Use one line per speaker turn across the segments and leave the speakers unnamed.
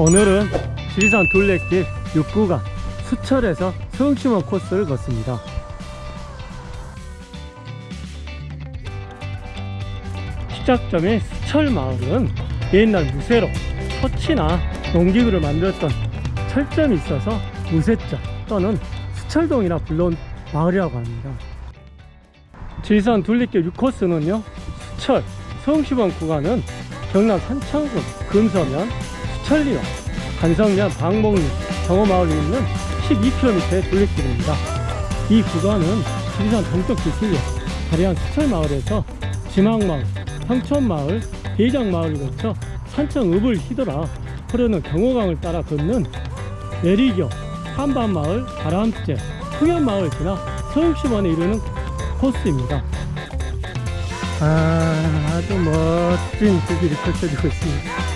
오늘은 지리산 둘레길 6구간 수철에서 성심원 코스를 걷습니다. 시작점인 수철마을은 옛날 무쇠로 터치나 농기구를 만들었던 철점이 있어서 무쇠점 또는 수철동이라 불러온 마을이라고 합니다 지리산 둘레길 6코스는요 수철 성심원 구간은 경남 산창군 금서면 수천리와 간성면 방목리 정어마을에 있는 12km의 둘레길입니다. 이 구간은 지리산 동쪽 기술로 다리안 수철마을에서 지망마을, 황천마을, 대장마을을 거쳐 산청읍을 휘돌아 흐르는 경호강을 따라 걷는 내리교, 한반마을, 바람제, 풍현마을 지나 서울시원에 이르는 코스입니다. 아, 아주 멋진 길이 펼쳐지고 있습니다.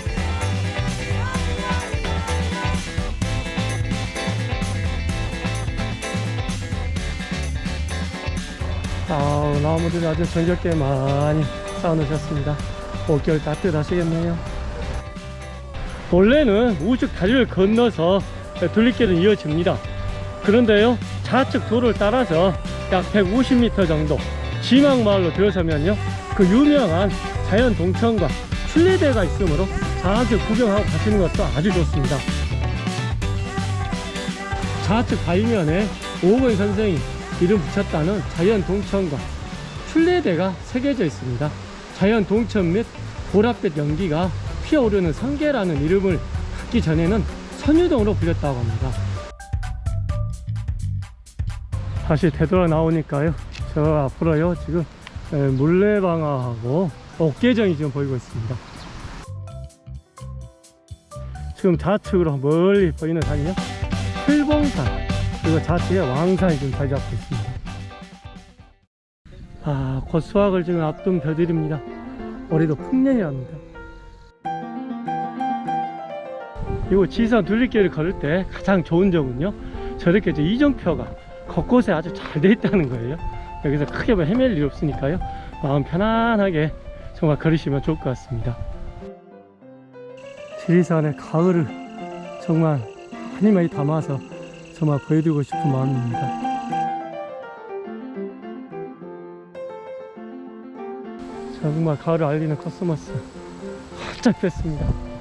아우 나무들이 아주 정겹게 많이 쌓아놓으셨습니다 올겨울 따뜻하시겠네요 원래는 우측 다리를 건너서 둘리길은 이어집니다 그런데요 좌측 도를 따라서 약 150m 정도 지망마을로 들어서면요 그 유명한 자연 동천과 순례대가 있으므로 좌측 구경하고 가시는 것도 아주 좋습니다 좌측 바위면에 오건 선생이 이름 붙였다는 자연 동천과 순례대가 새겨져 있습니다. 자연 동천 및 보랏빛 연기가 피어오르는 성계라는 이름을 갖기 전에는 선유동으로 불렸다고 합니다. 다시 되돌아 나오니까요. 저 앞으로요. 지금 에, 물레방아하고 옥계정이 지금 보이고 있습니다. 지금 좌측으로 멀리 보이는 산이요. 풀봉산 그리고 좌측에 왕산이 지금 자리 잡고 있습니다. 아, 곧 수확을 지금 앞둔 벼들입니다. 올해도 풍년이랍니다. 이거 지산 둘리길을 걸을 때 가장 좋은 점은요. 저렇게 이제 이정표가 곳곳에 아주 잘 돼 있다는 거예요. 여기서 크게 뭐 헤맬 일 없으니까요. 마음 편안하게 정말 걸으시면 좋을 것 같습니다. 지리산의 가을을 정말 많이 많이 담아서 정말 보여드리고 싶은 마음입니다. 정말 가을을 알리는 코스모스 활짝 폈습니다.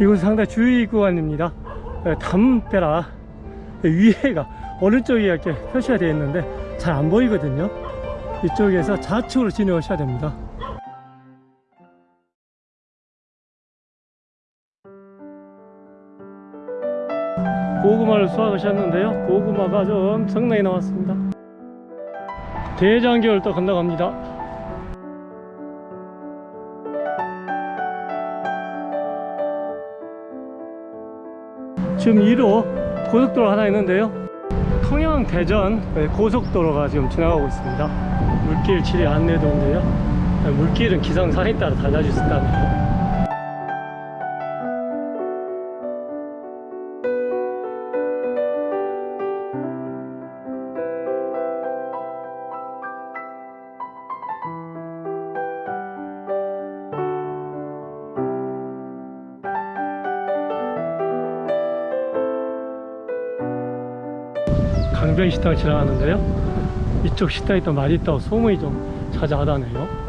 이곳은 상당히 주의 구간입니다. 예, 담벼라 위에가 어느 쪽에 이렇게 표시가 되어 있는데 잘 안 보이거든요. 이쪽에서 좌측으로 진행하셔야 됩니다. 고구마를 수확하셨는데요. 고구마가 좀 엄청나게 나왔습니다. 대장교를 또 건너갑니다. 지금 2로 고속도로 하나 있는데요. 통영 대전 고속도로가 지금 지나가고 있습니다. 물길 지리 안내도인데요. 물길은 기상 상에 따라 달라질 수 있다네요 강변 식당 지나가는데요. 이쪽 식당이 더 맛있다고 소문이 좀 자자하다네요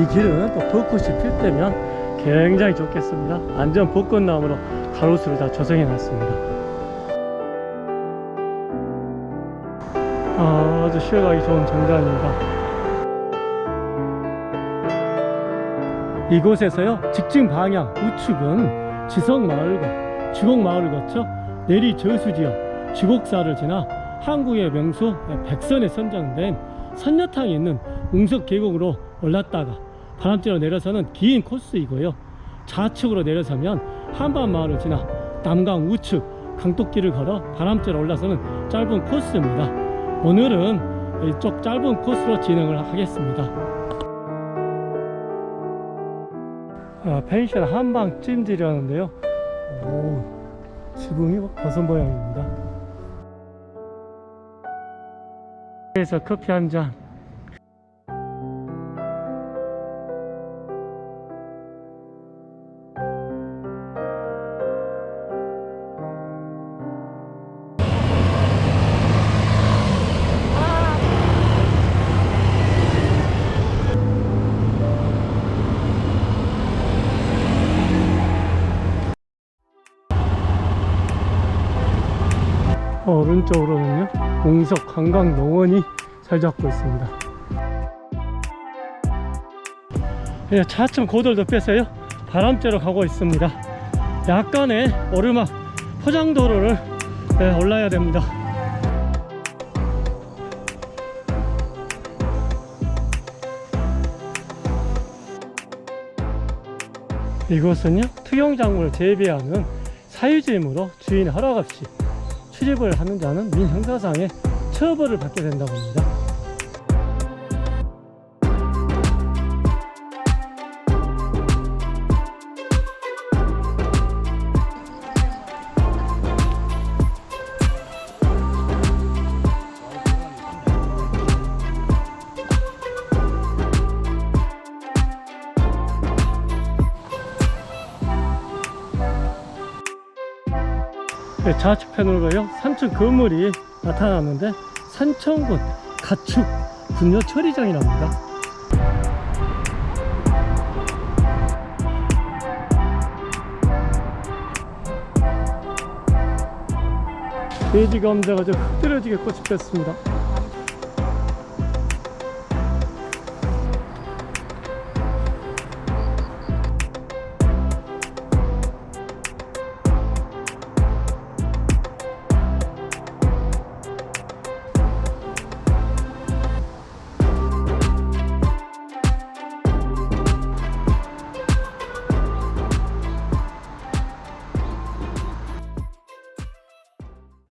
이 길은 또 벚꽃이 필 때면 굉장히 좋겠습니다. 안전 벚꽃나무로 가로수를 다 조성해 놨습니다. 아주 쉬어가기 좋은 정자입니다. 이곳에서요 직진 방향 우측은 지성마을과 지곡마을을 거쳐 내리 저수지역 지곡사를 지나 한국의 명소 백선에 선정된 선녀탕이 있는 웅석 계곡으로 올랐다가 바람대로 내려서는 긴 코스이고요. 좌측으로 내려서면 한반마을을 지나 남강 우측 강독길을 걸어 바람대로 올라서는 짧은 코스입니다. 오늘은 이쪽 짧은 코스로 진행을 하겠습니다. 아, 펜션 한방 찜질이라는데요. 오, 지붕이 버섯 모양입니다. 그래서 커피 한잔 오른쪽으로는요 공석 관광농원이 잘 잡고 있습니다. 예, 차츰 고도를 높여서요. 바람대로 가고 있습니다. 약간의 오르막 포장도로를 예, 올라야 됩니다. 이곳은요 투경작물을 재배하는 사유지이므로 주인 허락 없이 출입을 하는 자는 민형사상의 처벌을 받게 된다고 합니다. 좌측편으로 가요 산천 건물이 나타났는데 산천군 가축 분뇨 처리장이랍니다. 돼지 감자가 좀 흩어지게 꽃이 폈습니다